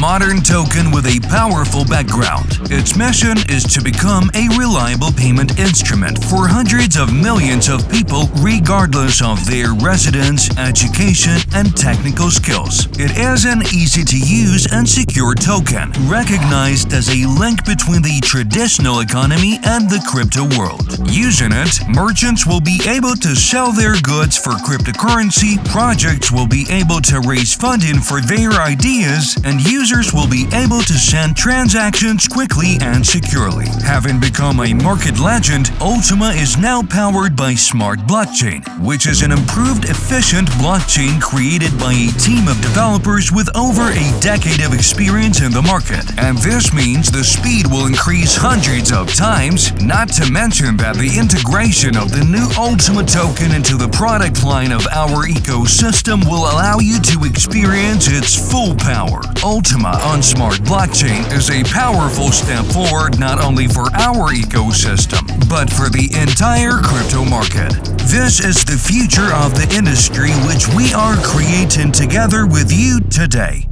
modern token with a powerful background. Its mission is to become a reliable payment instrument for hundreds of millions of people regardless of their residence, education, and technical skills. It is an easy-to-use and secure token, recognized as a link between the traditional economy and the crypto world. Using it, merchants will be able to sell their goods for cryptocurrency, projects will be able to raise funding for their ideas, and users will be able to send transactions quickly and securely. Having become a market legend, Ultima is now powered by Smart Blockchain, which is an improved, efficient blockchain created by a team of developers with over a decade of experience in the market. And this means the speed will increase hundreds of times, not to mention that the integration of the new Ultima token into the product line of our ecosystem will allow you to experience its full power. Ultima on Smart Blockchain is a powerful step forward not only for our ecosystem, but for the entire crypto market. This is the future of the industry which we are creating together with you today.